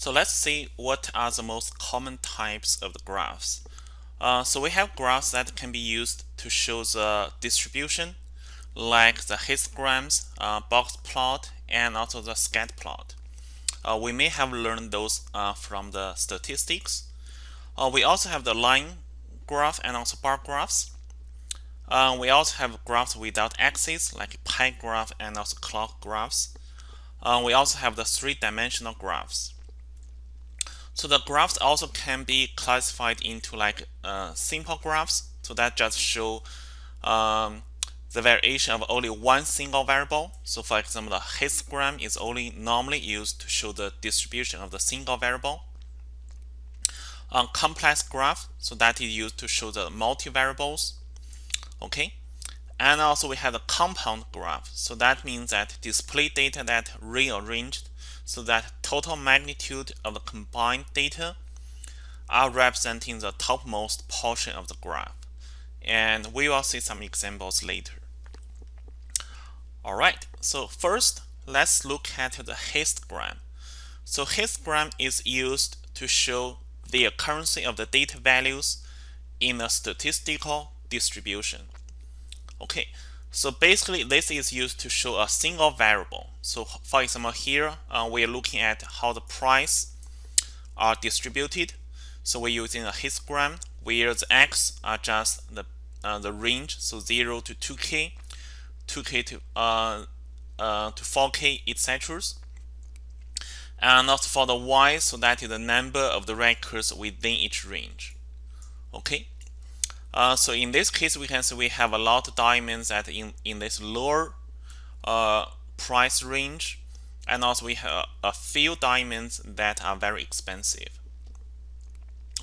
So let's see what are the most common types of the graphs. Uh, so we have graphs that can be used to show the distribution like the histograms, uh, box plot, and also the scat plot. Uh, we may have learned those uh, from the statistics. Uh, we also have the line graph and also bar graphs. Uh, we also have graphs without axes like pie graph and also clock graphs. We also have the three-dimensional graphs. So the graphs also can be classified into like uh, simple graphs. So that just show um, the variation of only one single variable. So for example, the histogram is only normally used to show the distribution of the single variable. A complex graph, so that is used to show the multi-variables. Okay, and also we have the compound graph. So that means that display data that rearranged so that total magnitude of the combined data are representing the topmost portion of the graph. And we will see some examples later. All right, so first, let's look at the histogram. So histogram is used to show the occurrence of the data values in a statistical distribution. Okay, so basically this is used to show a single variable. So for example, here uh, we are looking at how the price are distributed. So we're using a histogram where the x are just the uh, the range, so 0 to 2k 2k to uh, uh, to 4k etc and also for the y so that is the number of the records within each range okay uh, so in this case we can see we have a lot of diamonds that in in this lower uh, price range. And also we have a few diamonds that are very expensive.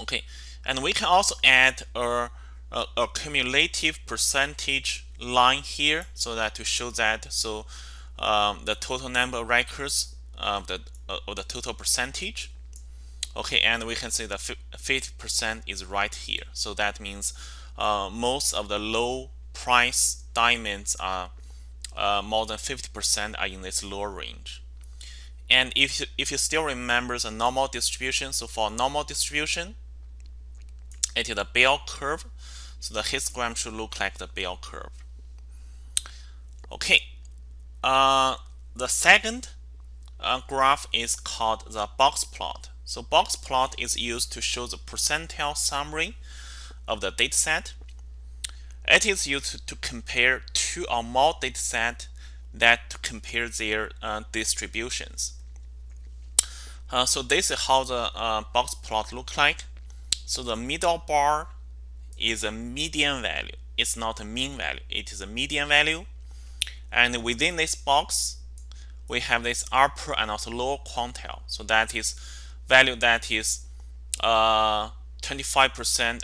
Okay. And we can also add a, a, a cumulative percentage line here so that to show that. So um, the total number of records of the of the total percentage okay and we can see the 50% is right here. So that means uh, most of the low price diamonds are uh, more than 50% are in this lower range. And if you, if you still remember the normal distribution so for normal distribution it is a bell curve. So the histogram should look like the bell curve. Okay, uh, the second uh, graph is called the box plot. So box plot is used to show the percentile summary of the dataset. It is used to compare two or more dataset that compare their uh, distributions. Uh, so this is how the uh, box plot look like. So the middle bar is a median value. It's not a mean value. It is a median value. And within this box, we have this upper and also lower quantile. So that is value that is 25%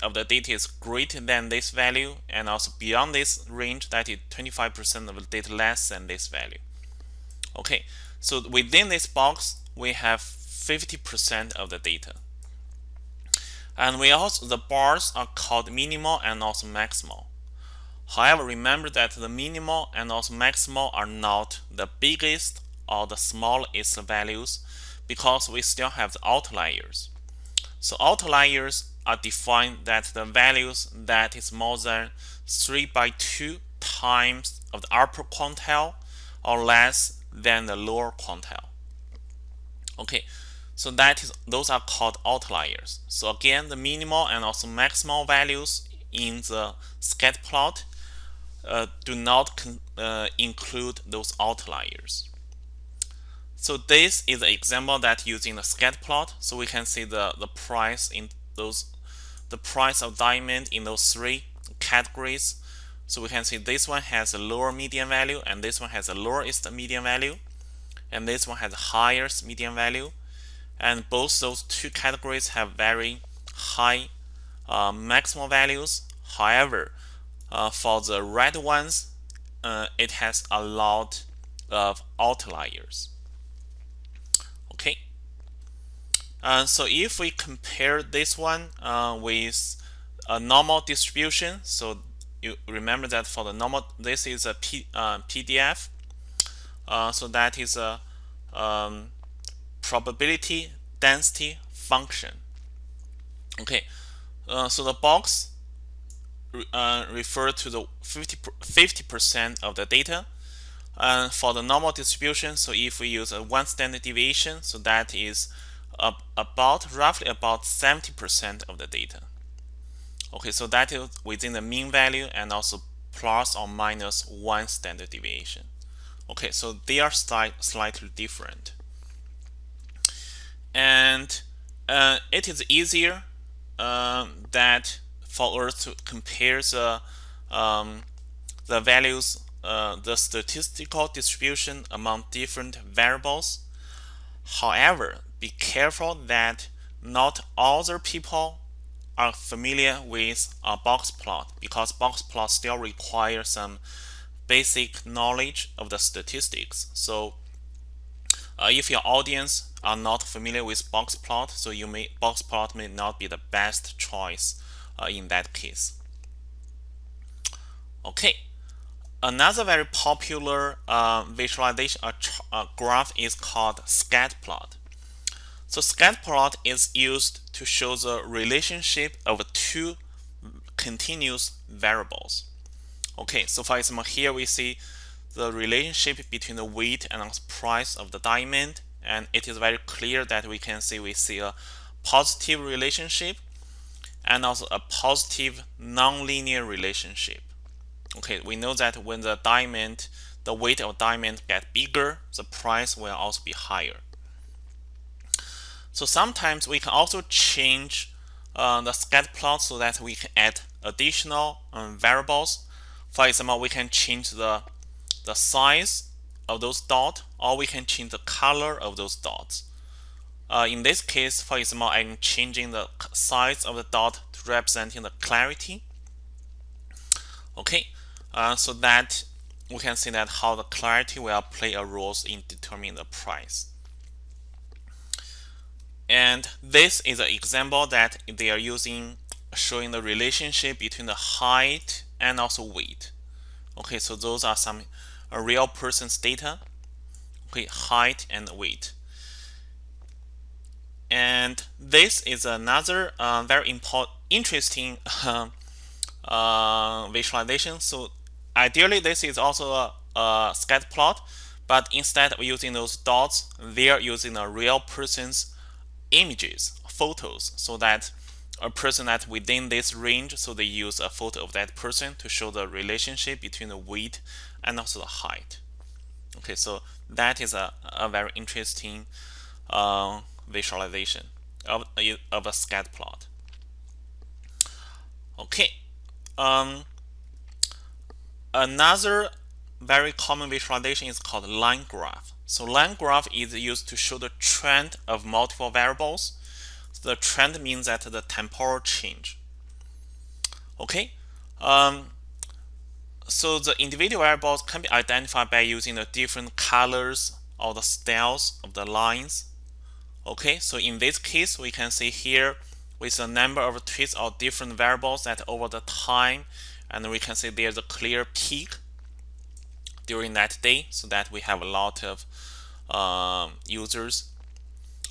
uh, of the data is greater than this value, and also beyond this range, that is 25% of the data less than this value. Okay, so within this box, we have 50% of the data. And we also the bars are called minimal and also maximal. However, remember that the minimal and also maximal are not the biggest or the smallest values because we still have the outliers. So outliers are defined that the values that is more than 3 by 2 times of the upper quantile or less than the lower quantile. Okay, so that is those are called outliers. So again, the minimal and also maximal values in the scatter plot uh, do not uh, include those outliers. So this is an example that using the scat plot. So we can see the, the price in those the price of diamond in those three categories. So we can see this one has a lower median value and this one has a lowest median value and this one has highest median value and both those two categories have very high uh, maximal values. However, uh, for the red ones, uh, it has a lot of outliers. Okay. Uh, so if we compare this one uh, with a normal distribution, so you remember that for the normal, this is a P, uh, PDF. Uh, so that is a um, probability density function. Okay, uh, so the box uh, refer to the 50 percent of the data. And for the normal distribution, so if we use a one standard deviation, so that is about roughly about 70% of the data. Okay, so that is within the mean value and also plus or minus one standard deviation. Okay, so they are slight, slightly different. And uh, it is easier uh, that for us to compare the um, the values, uh, the statistical distribution among different variables. However, be careful that not all other people are familiar with a box plot because box plot still require some basic knowledge of the statistics. So uh, if your audience are not familiar with box plot, so you may box plot may not be the best choice uh, in that case. Okay, another very popular uh, visualization uh, uh, graph is called scat plot. So scat plot is used to show the relationship of two continuous variables. Okay, so for example, here we see the relationship between the weight and the price of the diamond, and it is very clear that we can see we see a positive relationship and also a positive nonlinear relationship. Okay, we know that when the diamond, the weight of diamond get bigger, the price will also be higher. So sometimes we can also change uh, the scatter plot so that we can add additional um, variables. For example, we can change the the size of those dots or we can change the color of those dots. Uh, in this case, for example, I'm changing the size of the dot to representing the clarity. Okay, uh, so that we can see that how the clarity will play a role in determining the price. And this is an example that they are using showing the relationship between the height and also weight. Okay, so those are some real person's data. Okay, height and weight. And this is another uh, very important, interesting uh, uh, visualization. So ideally, this is also a, a scatter plot, but instead of using those dots, they are using a real person's images, photos, so that a person that within this range, so they use a photo of that person to show the relationship between the weight and also the height. Okay, so that is a, a very interesting uh, visualization of, of a scatter plot. Okay, um, another very common visualization is called line graph. So line graph is used to show the trend of multiple variables. So the trend means that the temporal change. Okay, um, so the individual variables can be identified by using the different colors or the styles of the lines Okay, so in this case, we can see here with a number of tweets of different variables that over the time, and we can see there's a clear peak during that day, so that we have a lot of um, users,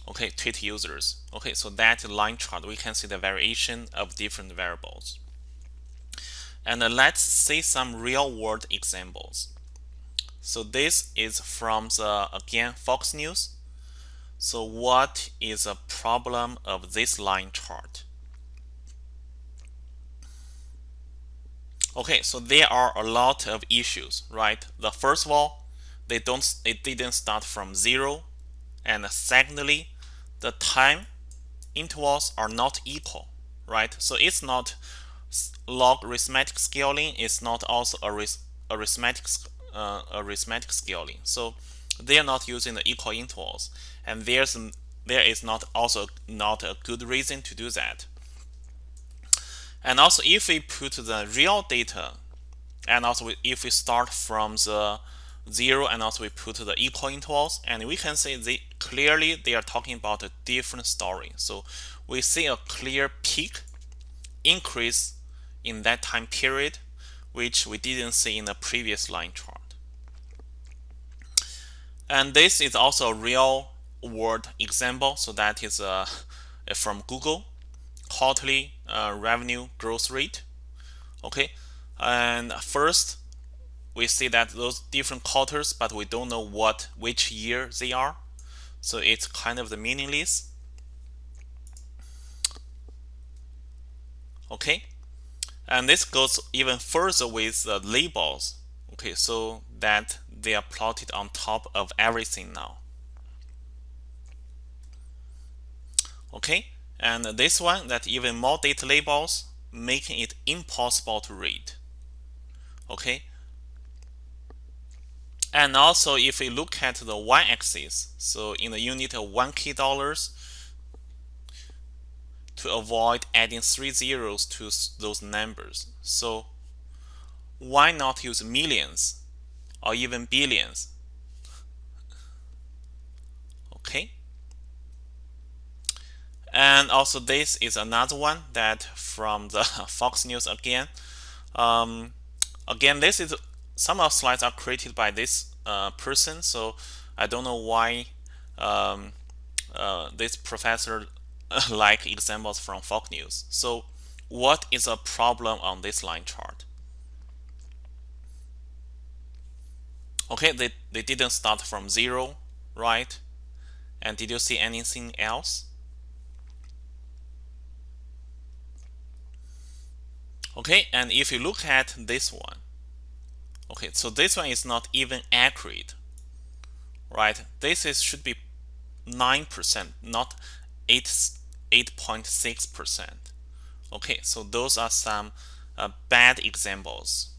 okay, tweet users. Okay, so that line chart, we can see the variation of different variables. And uh, let's see some real world examples. So this is from the, again, Fox News. So what is a problem of this line chart? Okay, so there are a lot of issues, right? The first of all, they don't it didn't start from zero. And secondly, the time intervals are not equal, right? So it's not logarithmic scaling, it's not also arithmetic uh, arithmetic scaling. So they are not using the equal intervals and there's there is not also not a good reason to do that. And also if we put the real data and also if we start from the zero and also we put the equal intervals and we can see they clearly they are talking about a different story. So we see a clear peak increase in that time period which we didn't see in the previous line chart. And this is also a real world example. So that is uh, from Google quarterly uh, revenue growth rate. Okay, and first we see that those different quarters, but we don't know what which year they are. So it's kind of the meaningless. Okay, and this goes even further with the labels. Okay, so that they are plotted on top of everything now. Okay, and this one that even more data labels making it impossible to read. Okay, and also if we look at the y-axis, so in the unit of 1k dollars, to avoid adding three zeros to those numbers. So why not use millions or even billions? Okay. And also this is another one that from the Fox News again. Um, again, this is some of slides are created by this uh, person, so I don't know why um, uh, this professor like examples from Fox News. So what is a problem on this line chart? Okay, they, they didn't start from zero, right? And did you see anything else? Okay, and if you look at this one, okay, so this one is not even accurate, right? This is should be 9%, not 8, 8.6%. Okay, so those are some uh, bad examples.